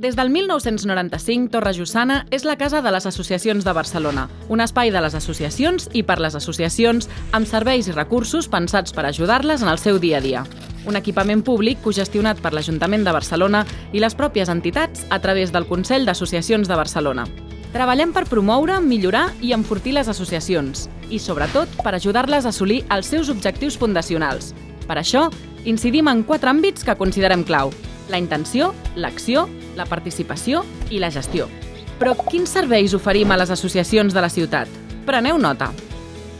Des del 1995, Torre Jussana és la casa de les associacions de Barcelona, un espai de les associacions i per les associacions amb serveis i recursos pensats per ajudar-les en el seu dia a dia. Un equipament públic cogestionat per l'Ajuntament de Barcelona i les pròpies entitats a través del Consell d'Associacions de Barcelona. Treballem per promoure, millorar i enfortir les associacions i, sobretot, per ajudar-les a assolir els seus objectius fundacionals. Per això, incidim en quatre àmbits que considerem clau. La intenció, l'acció, la participació i la gestió. Però quins serveis oferim a les associacions de la ciutat? Preneu nota.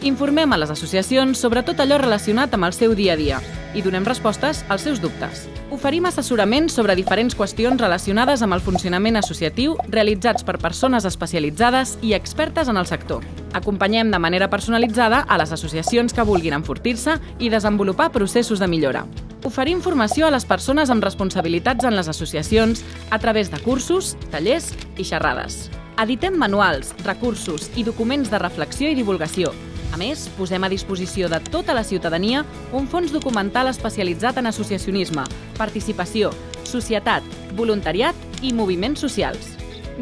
Informem a les associacions sobre tot allò relacionat amb el seu dia a dia i donem respostes als seus dubtes. Oferim assessorament sobre diferents qüestions relacionades amb el funcionament associatiu realitzats per persones especialitzades i expertes en el sector. Acompanyem de manera personalitzada a les associacions que vulguin enfortir-se i desenvolupar processos de millora. Oferir informació a les persones amb responsabilitats en les associacions a través de cursos, tallers i xerrades. Editem manuals, recursos i documents de reflexió i divulgació, a més, posem a disposició de tota la ciutadania un fons documental especialitzat en associacionisme, participació, societat, voluntariat i moviments socials.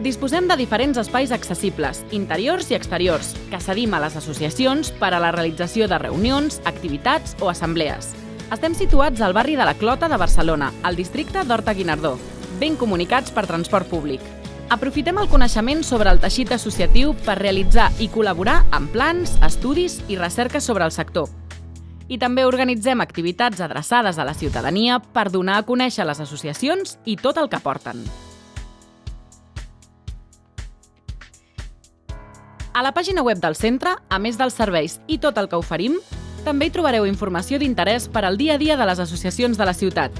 Disposem de diferents espais accessibles, interiors i exteriors, que cedim a les associacions per a la realització de reunions, activitats o assemblees. Estem situats al barri de la Clota de Barcelona, al districte d'Horta-Guinardó, ben comunicats per transport públic. Aprofitem el coneixement sobre el teixit associatiu per realitzar i col·laborar en plans, estudis i recerca sobre el sector. I també organitzem activitats adreçades a la ciutadania per donar a conèixer les associacions i tot el que porten. A la pàgina web del centre, a més dels serveis i tot el que oferim, també hi trobareu informació d'interès per al dia a dia de les associacions de la ciutat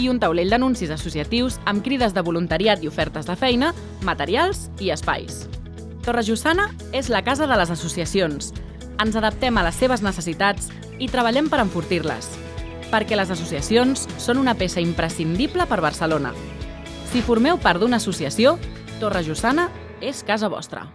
i un taulell d'anuncis associatius amb crides de voluntariat i ofertes de feina, materials i espais. Torre Jussana és la casa de les associacions. Ens adaptem a les seves necessitats i treballem per enfortir-les. Perquè les associacions són una peça imprescindible per Barcelona. Si formeu part d'una associació, Torre Jussana és casa vostra.